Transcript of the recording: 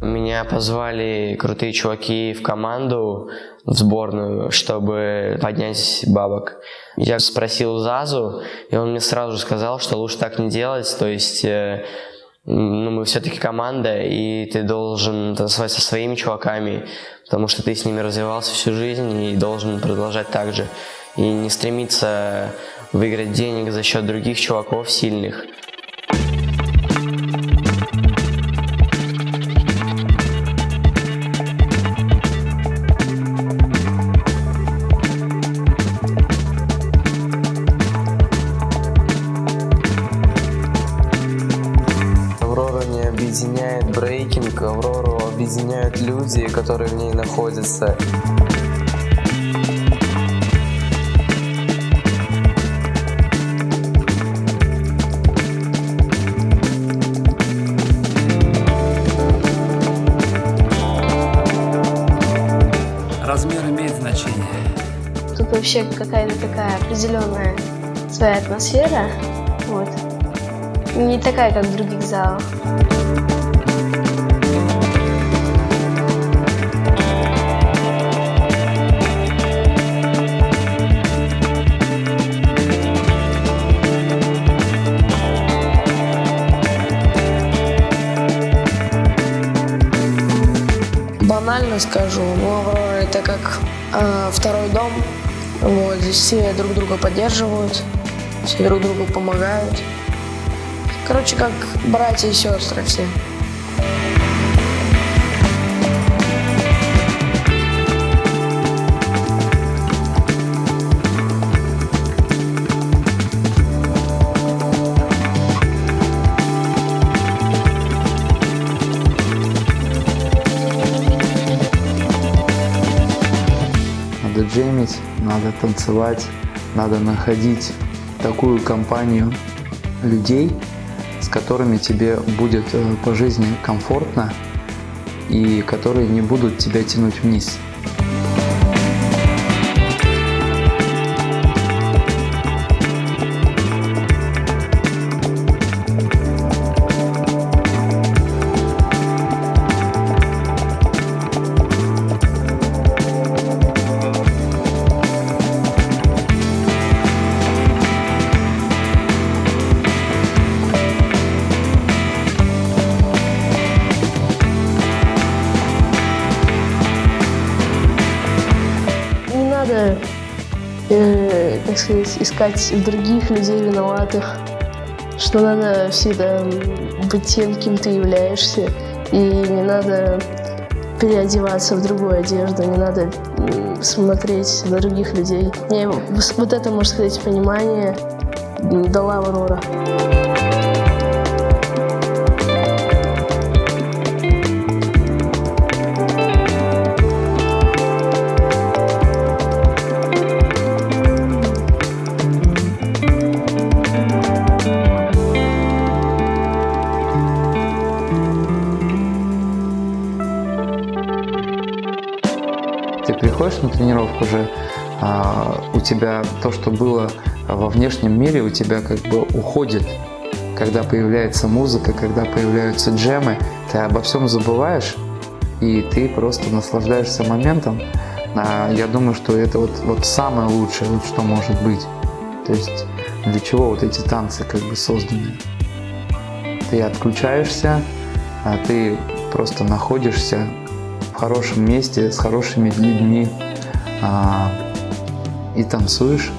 Меня позвали крутые чуваки в команду, в сборную, чтобы поднять бабок. Я спросил Зазу, и он мне сразу сказал, что лучше так не делать, то есть э, ну, мы все-таки команда, и ты должен танцевать со своими чуваками, потому что ты с ними развивался всю жизнь и должен продолжать так же. И не стремиться выиграть денег за счет других чуваков сильных. Объединяет брейкинг, Аврору объединяют люди, которые в ней находятся. Размер имеет значение. Тут вообще какая-то такая определенная своя атмосфера. Вот. Не такая, как в других залах. банально скажу, но это как э, второй дом. Вот, здесь все друг друга поддерживают, все друг другу помогают. Короче, как братья и сестры все. надо джемить, надо танцевать, надо находить такую компанию людей, с которыми тебе будет э, по жизни комфортно и которые не будут тебя тянуть вниз. Надо, э, так сказать, искать других людей виноватых. Что надо всегда быть тем, кем ты являешься. И не надо переодеваться в другую одежду, не надо смотреть на других людей. Мне в- вот это, можно сказать, понимание дала Аврора. Ты приходишь на тренировку уже, а, у тебя то, что было во внешнем мире, у тебя как бы уходит. Когда появляется музыка, когда появляются джемы, ты обо всем забываешь, и ты просто наслаждаешься моментом. А, Я думаю, что это вот, вот самое лучшее, вот что может быть. То есть для чего вот эти танцы как бы созданы? Ты отключаешься, а ты просто находишься хорошем месте, с хорошими людьми а, и танцуешь.